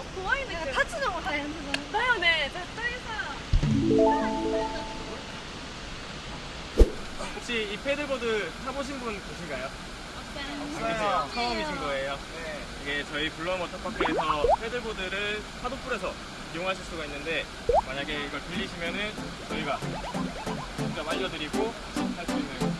よ怖いんだけど立つのも大変だなだよね絶対さ 혹시 이 패들보드 타보신 분 계신가요? 없어요. 없어요. 처음이신 거예요? 네. 이게 저희 블루워터파크에서 패들보드를 파도풀에서 이용하실 수가 있는데 만약에 이걸 빌리시면은 저희가 직접 알려드리고 할 수 있는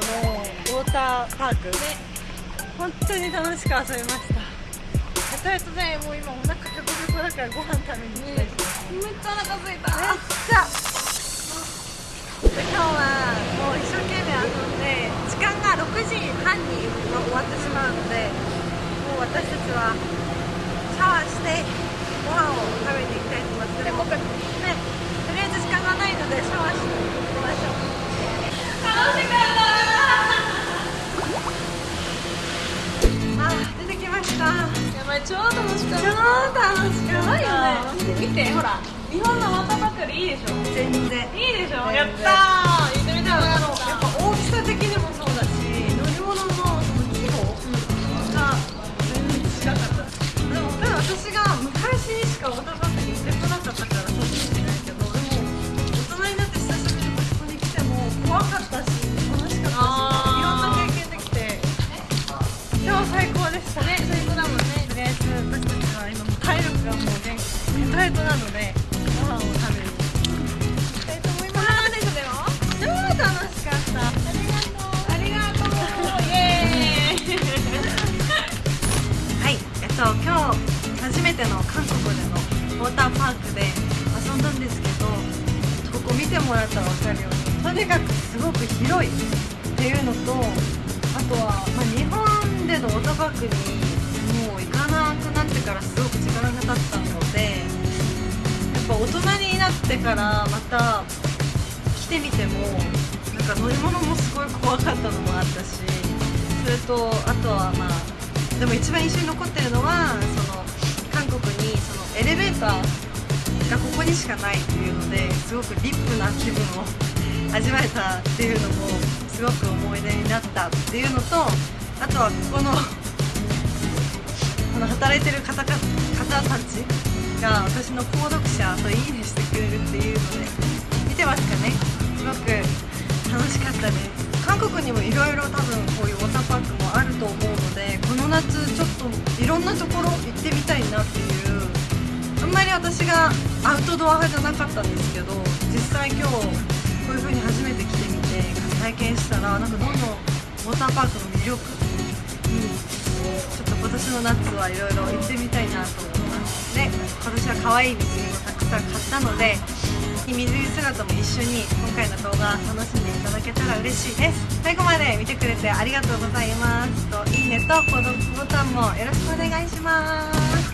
ない規模のウォーターパークで本当に楽しく遊びましたとりあえずねもう今お腹がゴロゴロだからご飯食べに行きたいですめっちゃお腹空いためっちゃ今日はもう一生懸命遊んで時間が6時半に終わってしまうのでもう私たちはシャワーしてご飯を食べに行きたいと思いますで僕ねとりあえず時間がないのでシャワーしていきましょう楽しか超楽しか超った。楽しかった。やばいよね見てほら日本のワーターパークよりいいでしょ。全然。いいでしょ。やったー。言ってみたらやろうやーターパークで遊んだんですけどここ見てもらったら分かるようにとにかくすごく広いっていうのとあとは、まあ、日本でのウォーターパークにもう行かなくなってからすごく時間が経ったのでやっぱ大人になってからまた来てみてもなんか乗り物もすごい怖かったのもあったしそれとあとはまあでも一番印象に残ってるのはそのエレベーターがここにしかないっていうのですごくリップな気分を味わえたっていうのもすごく思い出になったっていうのとあとはここのこの働いてる方か方たちが私の購読者といいねしてくれるっていうので見てますかね？すごく楽しかったです韓国にもいろいろ多分こういうウォーターパークもあると思うのでこの夏ちょっといろんなところ行ってみたいなっていうあんまり私がアウトドア派じゃなかったんですけど実際今日こういう風に初めて来てみて体験したらなんかどんどんウォーターパークの魅力にちょっと今年の夏はいろいろ行ってみたいなと思います。で今年は可愛い水着もたくさん買ったので水着姿も一緒に今回の動画楽しんでいただけたら嬉しいです。最後まで見てくれてありがとうございます。といいねと購読ボタンもよろしくお願いします。